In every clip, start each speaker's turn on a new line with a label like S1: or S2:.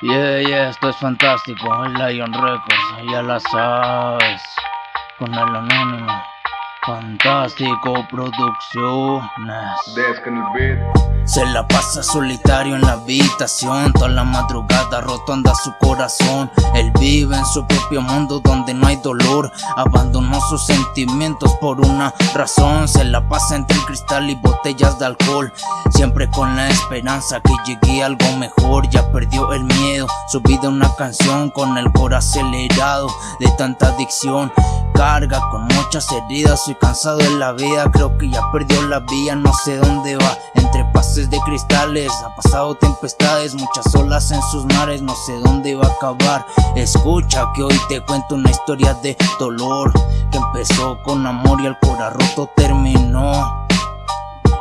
S1: Yeah, yeah, esto es fantástico. El Lion Records, ya la sabes. Con el anónimo. Fantástico Producciones. Se la pasa solitario en la habitación Toda la madrugada rotonda su corazón Él vive en su propio mundo donde no hay dolor Abandonó sus sentimientos por una razón Se la pasa entre el cristal y botellas de alcohol Siempre con la esperanza que llegue algo mejor Ya perdió el miedo, su vida una canción Con el corazón acelerado de tanta adicción. Carga con muchas heridas, soy cansado de la vida Creo que ya perdió la vía, no sé dónde va. Entre pases de cristales, ha pasado tempestades Muchas olas en sus mares, no sé dónde va a acabar. Escucha que hoy te cuento una historia de dolor Que empezó con amor y el cora roto terminó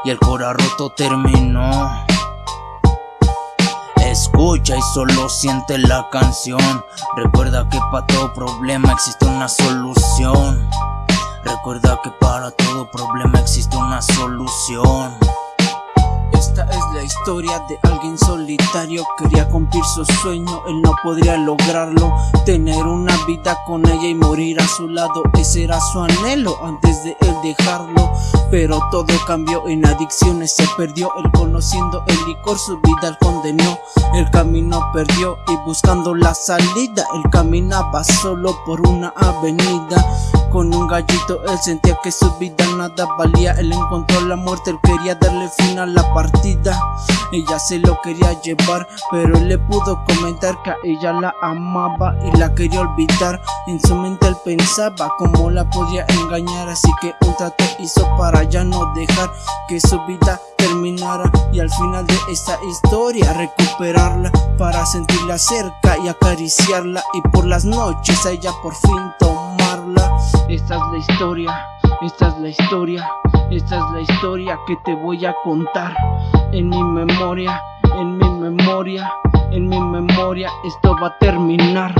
S1: Y el cora roto terminó Escucha y solo siente la canción. Recuerda que para todo problema existe una solución. Recuerda que para todo problema existe una solución
S2: esta es la historia de alguien solitario. Quería cumplir su sueño, él no podría lograrlo. Tener una vida con ella y morir a su lado Ese era su anhelo antes de él dejarlo. Pero todo cambió en adicciones, se perdió. Él conociendo el licor, su vida él condenó. El camino perdió y buscando la salida Él caminaba solo por una avenida con un gallito. Él sentía que su vida nada valía. Él encontró la muerte, él quería darle fin a la partida. Ella se lo quería llevar Pero él le pudo comentar que a ella la amaba Y la quería olvidar. En su mente él pensaba cómo la podía engañar Así que un trato hizo para ya no dejar que su vida terminara Y al final de esta historia recuperarla Para sentirla cerca y acariciarla. Y por las noches a ella por fin tomarla esta es la historia, esta es la historia, esta es la historia que te voy a contar. En mi memoria, en mi memoria, en mi memoria esto va a terminar